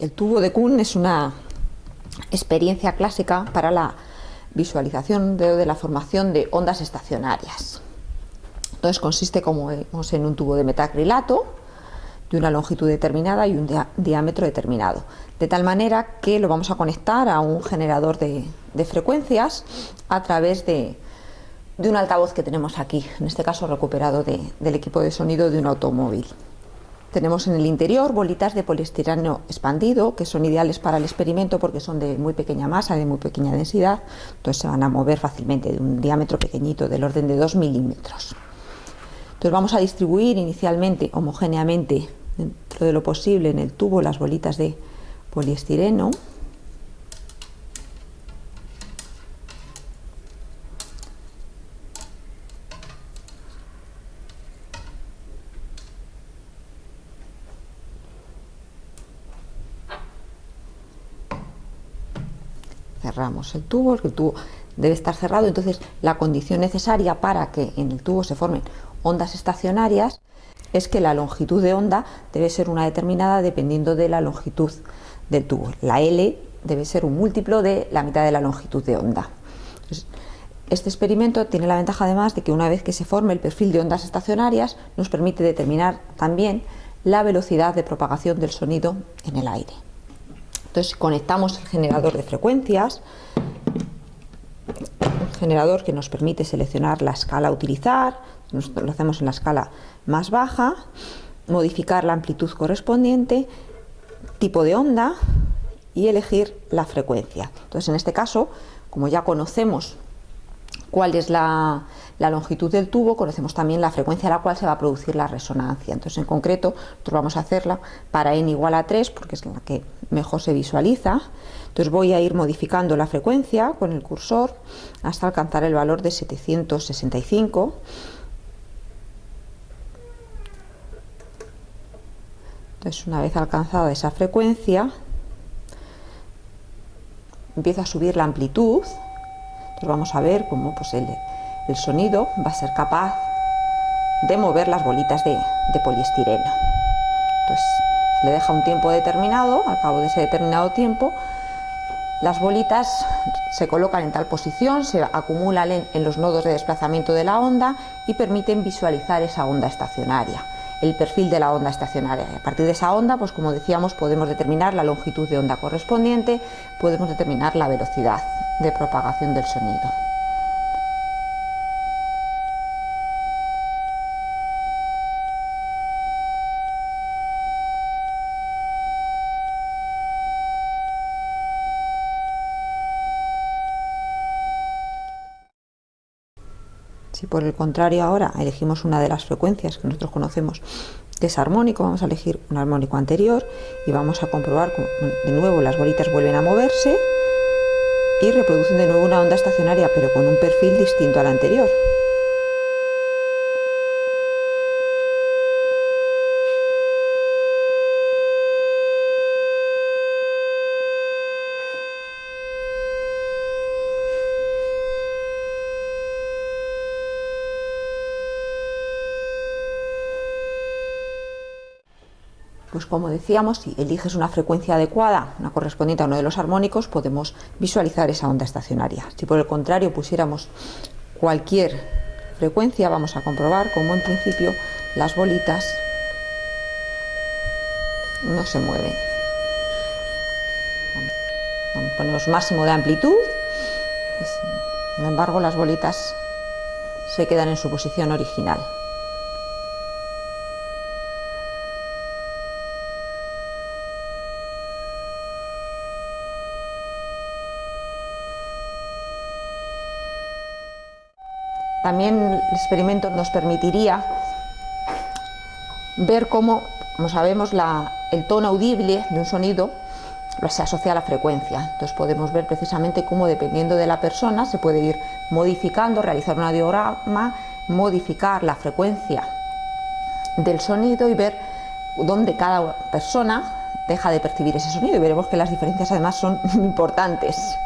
El tubo de Kuhn es una experiencia clásica para la visualización de, la formación de ondas estacionarias. Entonces consiste como vemos en un tubo de metacrilato de una longitud determinada y un diámetro determinado, de tal manera que lo vamos a conectar a un generador de, frecuencias a través de, un altavoz que tenemos aquí, en este caso recuperado del equipo de sonido de un automóvil. Tenemos en el interior bolitas de poliestireno expandido que son ideales para el experimento porque son de muy pequeña masa, de muy pequeña densidad, entonces se van a mover fácilmente de un diámetro pequeñito del orden de 2 milímetros. Entonces vamos a distribuir inicialmente homogéneamente dentro de lo posible en el tubo las bolitas de poliestireno cerramos el tubo, el tubo debe estar cerrado, entonces la condición necesaria para que en el tubo se formen ondas estacionarias es que la longitud de onda debe ser una determinada dependiendo de la longitud del tubo. La L debe ser un múltiplo de la mitad de la longitud de onda. este experimento tiene la ventaja además de que una vez que se forme el perfil de ondas estacionarias nos permite determinar también la velocidad de propagación del sonido en el aire. Entonces conectamos el generador de frecuencias, un generador que nos permite seleccionar la escala a utilizar, lo hacemos en la escala más baja, modificar la amplitud correspondiente, tipo de onda y elegir la frecuencia. Entonces en este caso, como ya conocemos cuál es la, longitud del tubo, conocemos también la frecuencia a la cual se va a producir la resonancia. Entonces, en concreto, nosotros vamos a hacerla para n igual a 3, porque es la que mejor se visualiza. Entonces voy a ir modificando la frecuencia con el cursor hasta alcanzar el valor de 765. Entonces, una vez alcanzada esa frecuencia, empiezo a subir la amplitud vamos a ver cómo pues, el, sonido va a ser capaz de mover las bolitas de, poliestireno. Entonces se le deja un tiempo determinado, al cabo de ese determinado tiempo, las bolitas se colocan en tal posición, se acumulan en, los nodos de desplazamiento de la onda y permiten visualizar esa onda estacionaria el perfil de la onda estacionaria. a partir de esa onda, pues como decíamos, podemos determinar la longitud de onda correspondiente, podemos determinar la velocidad de propagación del sonido. Si por el contrario ahora elegimos una de las frecuencias que nosotros conocemos que es armónico, vamos a elegir un armónico anterior y vamos a comprobar de nuevo las bolitas vuelven a moverse y reproducen de nuevo una onda estacionaria pero con un perfil distinto al anterior. Pues como decíamos, si eliges una frecuencia adecuada, una correspondiente a uno de los armónicos, podemos visualizar esa onda estacionaria. Si por el contrario pusiéramos cualquier frecuencia, vamos a comprobar cómo en principio las bolitas no se mueven. Ponemos máximo de amplitud, sin embargo las bolitas se quedan en su posición original. También el experimento nos permitiría ver cómo, como sabemos, el tono audible de un sonido se asocia a la frecuencia. Entonces podemos ver precisamente cómo dependiendo de la persona se puede ir modificando, realizar un audiograma, modificar la frecuencia del sonido y ver dónde cada persona deja de percibir ese sonido y veremos que las diferencias además son importantes.